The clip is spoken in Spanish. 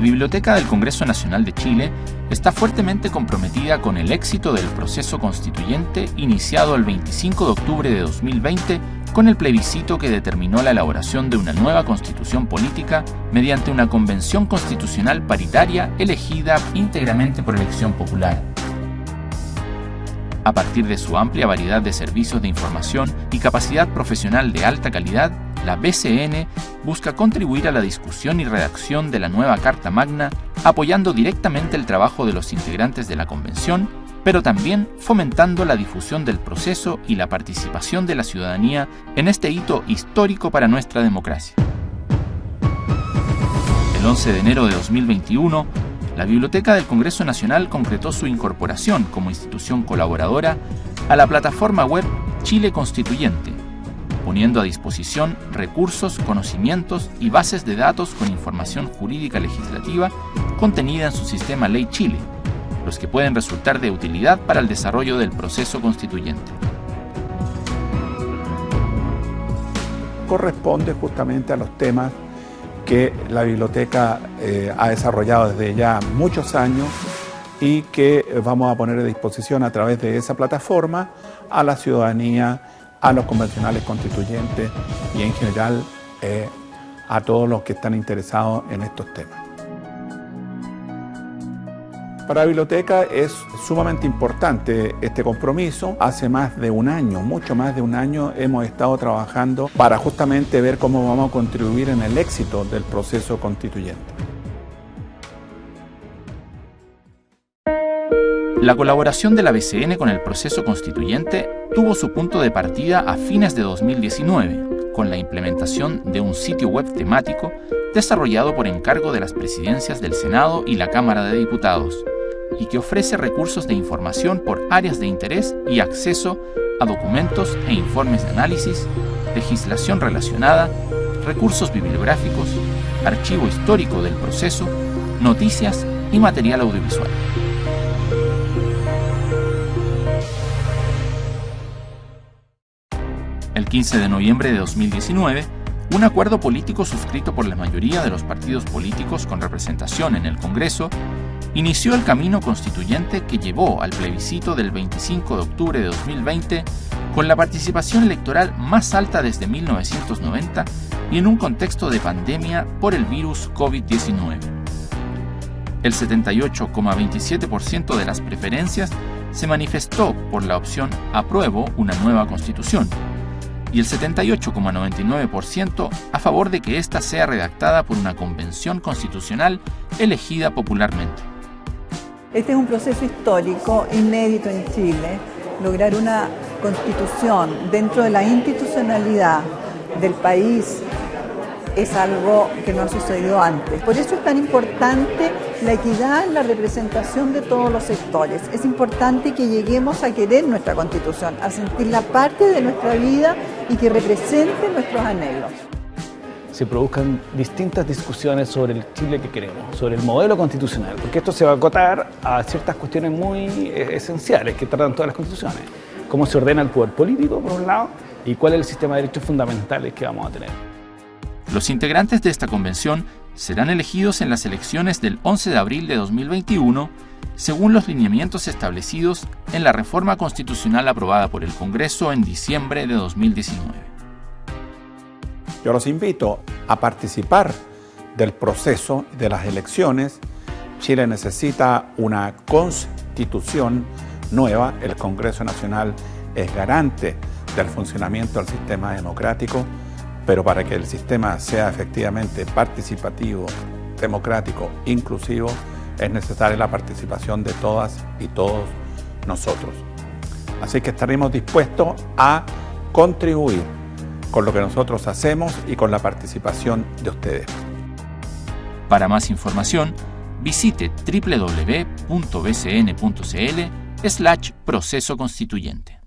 Biblioteca del Congreso Nacional de Chile está fuertemente comprometida con el éxito del proceso constituyente iniciado el 25 de octubre de 2020 con el plebiscito que determinó la elaboración de una nueva constitución política mediante una convención constitucional paritaria elegida íntegramente por elección popular. A partir de su amplia variedad de servicios de información y capacidad profesional de alta calidad, la BCN busca contribuir a la discusión y redacción de la nueva Carta Magna, apoyando directamente el trabajo de los integrantes de la Convención, pero también fomentando la difusión del proceso y la participación de la ciudadanía en este hito histórico para nuestra democracia. El 11 de enero de 2021, la Biblioteca del Congreso Nacional concretó su incorporación como institución colaboradora a la plataforma web Chile Constituyente, poniendo a disposición recursos, conocimientos y bases de datos con información jurídica legislativa contenida en su sistema Ley Chile, los que pueden resultar de utilidad para el desarrollo del proceso constituyente. Corresponde justamente a los temas que la biblioteca eh, ha desarrollado desde ya muchos años y que vamos a poner a disposición a través de esa plataforma a la ciudadanía a los convencionales constituyentes y en general eh, a todos los que están interesados en estos temas. Para la biblioteca es sumamente importante este compromiso. Hace más de un año, mucho más de un año, hemos estado trabajando para justamente ver cómo vamos a contribuir en el éxito del proceso constituyente. La colaboración de la BCN con el proceso constituyente tuvo su punto de partida a fines de 2019, con la implementación de un sitio web temático desarrollado por encargo de las presidencias del Senado y la Cámara de Diputados, y que ofrece recursos de información por áreas de interés y acceso a documentos e informes de análisis, legislación relacionada, recursos bibliográficos, archivo histórico del proceso, noticias y material audiovisual. El 15 de noviembre de 2019, un acuerdo político suscrito por la mayoría de los partidos políticos con representación en el Congreso inició el camino constituyente que llevó al plebiscito del 25 de octubre de 2020 con la participación electoral más alta desde 1990 y en un contexto de pandemia por el virus COVID-19. El 78,27% de las preferencias se manifestó por la opción apruebo una nueva constitución, y el 78,99% a favor de que ésta sea redactada por una convención constitucional elegida popularmente. Este es un proceso histórico inédito en Chile, lograr una constitución dentro de la institucionalidad del país es algo que no ha sucedido antes. Por eso es tan importante la equidad en la representación de todos los sectores. Es importante que lleguemos a querer nuestra constitución, a sentirla parte de nuestra vida y que represente nuestros anhelos. Se produzcan distintas discusiones sobre el Chile que queremos, sobre el modelo constitucional, porque esto se va a acotar a ciertas cuestiones muy eh, esenciales que tratan todas las constituciones. Cómo se ordena el poder político, por un lado, y cuál es el sistema de derechos fundamentales que vamos a tener. Los integrantes de esta convención serán elegidos en las elecciones del 11 de abril de 2021 según los lineamientos establecidos en la reforma constitucional aprobada por el Congreso en diciembre de 2019. Yo los invito a participar del proceso de las elecciones. Chile necesita una constitución nueva. El Congreso Nacional es garante del funcionamiento del sistema democrático pero para que el sistema sea efectivamente participativo, democrático, inclusivo, es necesaria la participación de todas y todos nosotros. Así que estaremos dispuestos a contribuir con lo que nosotros hacemos y con la participación de ustedes. Para más información, visite www.bcn.cl slash proceso constituyente.